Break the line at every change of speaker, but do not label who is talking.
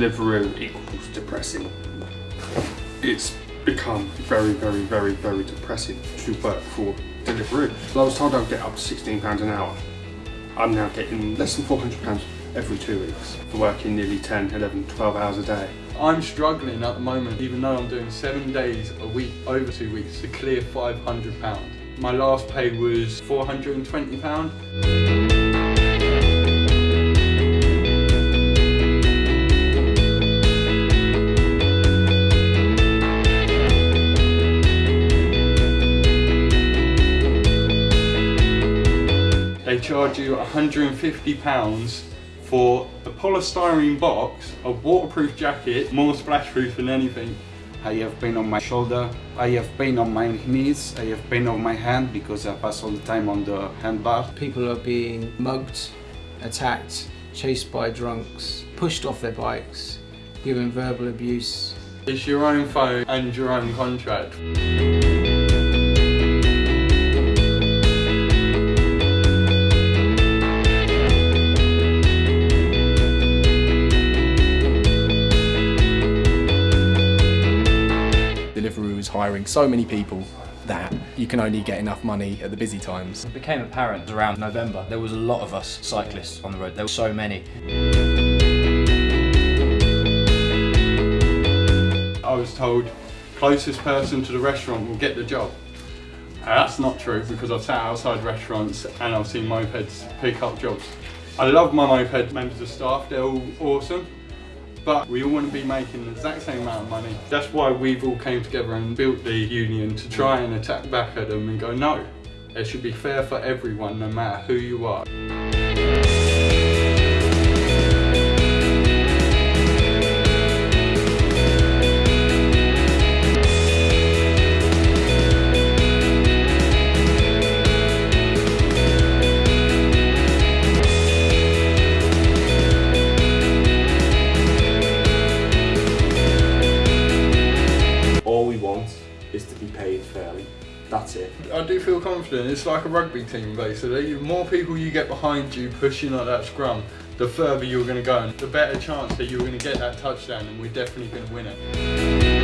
Deliveroo equals depressing. It's become very, very, very, very depressing to work for Deliveroo. So I was told I'd get up to £16 an hour. I'm now getting less than £400 every two weeks for working nearly 10, 11, 12 hours a day.
I'm struggling at the moment, even though I'm doing seven days a week, over two weeks, to clear £500. My last pay was £420. Charge you £150 for a polystyrene box, a waterproof jacket, more splash proof than anything.
I have pain on my shoulder, I have pain on my knees, I have pain on my hand because I pass all the time on the handbar.
People are being mugged, attacked, chased by drunks, pushed off their bikes, given verbal abuse.
It's your own phone and your own contract.
Hiring so many people that you can only get enough money at the busy times.
It became apparent around November. There was a lot of us cyclists on the road. There were so many.
I was told closest person to the restaurant will get the job. Uh, That's not true because I've sat outside restaurants and I've seen mopeds pick up jobs. I love my moped members of staff, they're all awesome, but we all want to be making the exact same amount of money. That's why we've all came together and built the union to try and attack back at them and go, no, it should be fair for everyone no matter who you are.
Is to be paid fairly. That's it.
I do feel confident. It's like a rugby team, basically. The more people you get behind you pushing at that scrum, the further you're going to go, and the better chance that you're going to get that touchdown, and we're definitely going to win it.